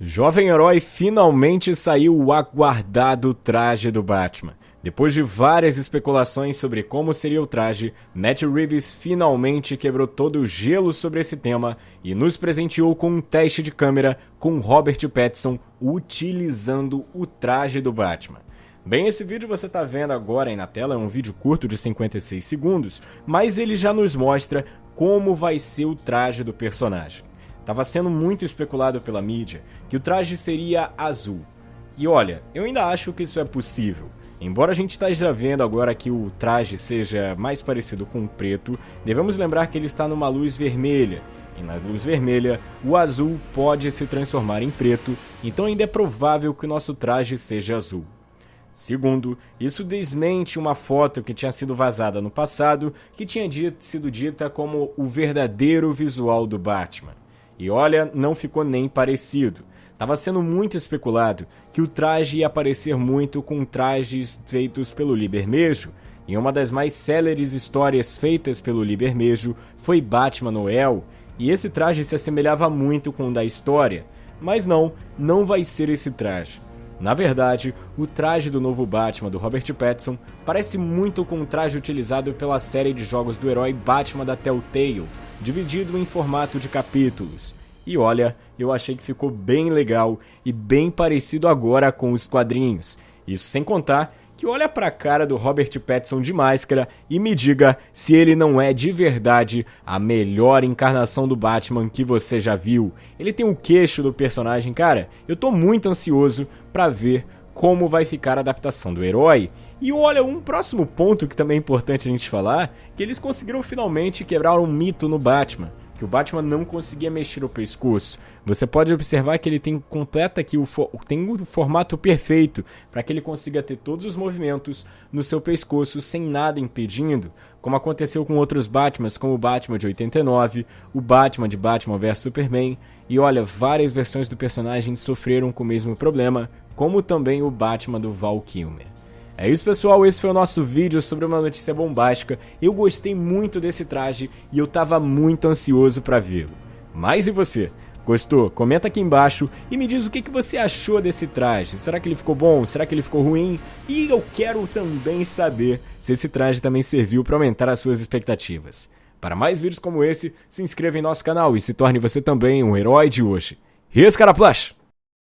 Jovem Herói finalmente saiu o aguardado traje do Batman. Depois de várias especulações sobre como seria o traje, Matt Reeves finalmente quebrou todo o gelo sobre esse tema e nos presenteou com um teste de câmera com Robert Pattinson utilizando o traje do Batman. Bem, esse vídeo você está vendo agora aí na tela, é um vídeo curto de 56 segundos, mas ele já nos mostra como vai ser o traje do personagem. Estava sendo muito especulado pela mídia que o traje seria azul. E olha, eu ainda acho que isso é possível. Embora a gente esteja vendo agora que o traje seja mais parecido com o preto, devemos lembrar que ele está numa luz vermelha. E na luz vermelha, o azul pode se transformar em preto, então ainda é provável que o nosso traje seja azul. Segundo, isso desmente uma foto que tinha sido vazada no passado, que tinha sido dita como o verdadeiro visual do Batman. E olha, não ficou nem parecido. Tava sendo muito especulado que o traje ia aparecer muito com trajes feitos pelo Libermejo, e uma das mais céleres histórias feitas pelo Libermejo foi Batman Noel, e esse traje se assemelhava muito com o da história. Mas não, não vai ser esse traje. Na verdade, o traje do novo Batman do Robert Pattinson parece muito com o traje utilizado pela série de jogos do herói Batman da Telltale, dividido em formato de capítulos. E olha, eu achei que ficou bem legal e bem parecido agora com os quadrinhos. Isso sem contar que olha pra cara do Robert Pattinson de máscara e me diga se ele não é de verdade a melhor encarnação do Batman que você já viu. Ele tem o queixo do personagem, cara. Eu tô muito ansioso para ver como vai ficar a adaptação do herói. E olha, um próximo ponto que também é importante a gente falar, que eles conseguiram finalmente quebrar um mito no Batman que o Batman não conseguia mexer o pescoço. Você pode observar que ele tem completa aqui o tem o formato perfeito para que ele consiga ter todos os movimentos no seu pescoço sem nada impedindo, como aconteceu com outros Batmans, como o Batman de 89, o Batman de Batman vs Superman, e olha, várias versões do personagem sofreram com o mesmo problema, como também o Batman do Val Kilmer. É isso pessoal, esse foi o nosso vídeo sobre uma notícia bombástica. Eu gostei muito desse traje e eu tava muito ansioso para vê-lo. Mas e você? Gostou? Comenta aqui embaixo e me diz o que, você achou desse traje. Será que ele ficou bom? Será que ele ficou ruim? E eu quero também saber se esse traje também serviu para aumentar as suas expectativas. Para mais vídeos como esse, se inscreva em nosso canal e se torne você também um herói de hoje. Rescaraplash!